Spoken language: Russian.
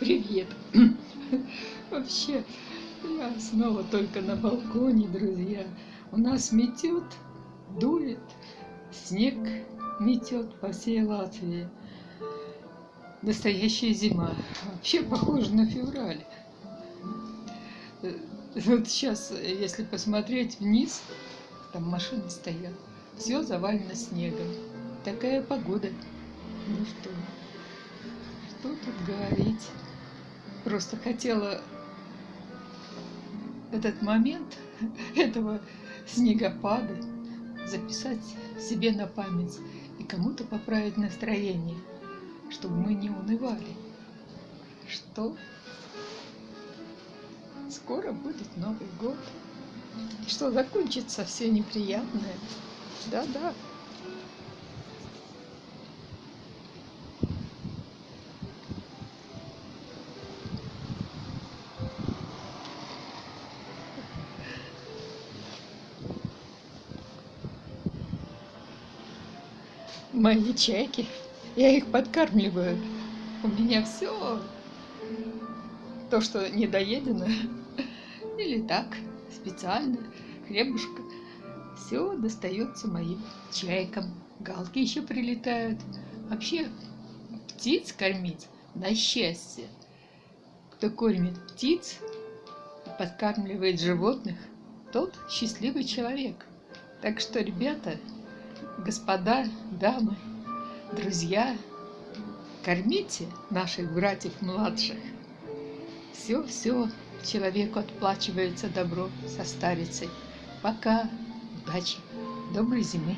Привет! Вообще, я снова только на балконе, друзья. У нас метет, дует, снег метет по всей Латвии. Настоящая зима. Вообще похоже на февраль. Вот сейчас, если посмотреть вниз, там машины стоят, все завалено снегом. Такая погода. Ну что, что тут говорить? Просто хотела этот момент этого снегопада записать себе на память и кому-то поправить настроение, чтобы мы не унывали. Что скоро будет Новый год. И что закончится все неприятное. Да-да. Мои чайки. Я их подкармливаю. У меня все то, что недоедено, или так, специально, хлебушка, все достается моим чайкам. Галки еще прилетают. Вообще, птиц кормить на счастье. Кто кормит птиц, подкармливает животных, тот счастливый человек. Так что, ребята, господа, дамы, друзья, кормите наших братьев младших. Все-все человеку отплачивается добро со старицей. Пока, удачи, доброй зимы.